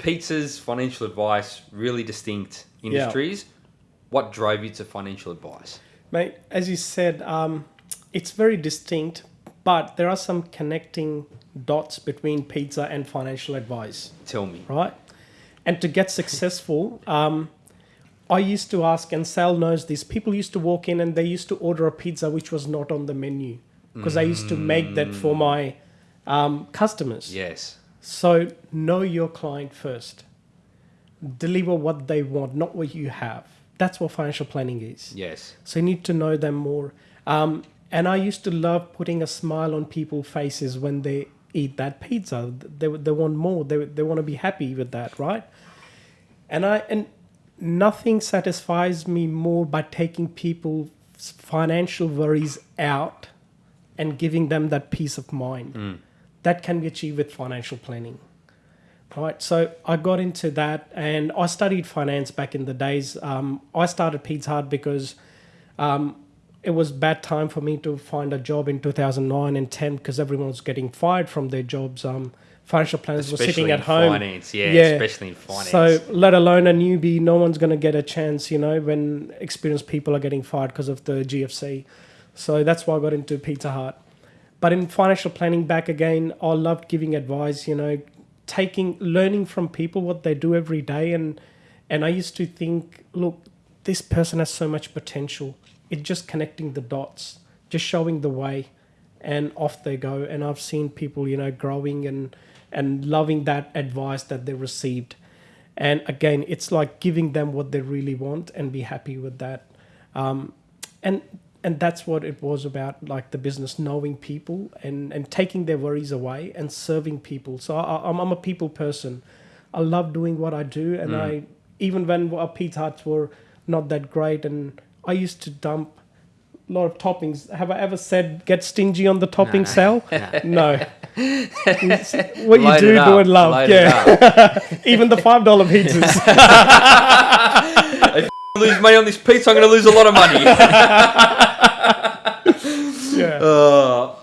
pizzas, financial advice, really distinct industries. What drove you to financial advice? Mate, as you said, um, it's very distinct, but there are some connecting dots between pizza and financial advice, Tell me. right? And to get successful, um, I used to ask, and Sal knows this. People used to walk in and they used to order a pizza which was not on the menu because I used to make that for my um, customers. Yes. So know your client first. Deliver what they want, not what you have. That's what financial planning is. Yes. So you need to know them more. Um, and I used to love putting a smile on people's faces when they eat that pizza. They, they want more. They, they want to be happy with that, right? And I and nothing satisfies me more by taking people's financial worries out and giving them that peace of mind. That can be achieved with financial planning. Right, so I got into that, and I studied finance back in the days. Um, I started Pizza Hut because um, it was bad time for me to find a job in 2009 and 10 because everyone was getting fired from their jobs. Um, financial planners were sitting at in home. finance. Yeah, Yeah. especially in finance. So, let alone a newbie, no one's going to get a chance, you know, when experienced people are getting fired because of the GFC. So that's why I got into Pizza Hut. But in financial planning, back again, I loved giving advice, you know, taking, learning from people what they do every day. And, and I used to think, look, this person has so much potential. It's just connecting the dots, just showing the way, and off they go. And I've seen people, you know, growing and, and loving that advice that they received. And again, it's like giving them what they really want and be happy with that. Um, and and that's what it was about, like the business, knowing people and, and taking their worries away and serving people. So I, I'm, I'm a people person. I love doing what I do, and mm. I even when our Pizza Huts were not that great, and I used to dump a lot of toppings. Have I ever said get stingy on the topping Sal? No. What you do, do it love. load yeah. Even the five dollar pizzas. If I lose money on this pizza, I'm going to lose a lot of money. 어,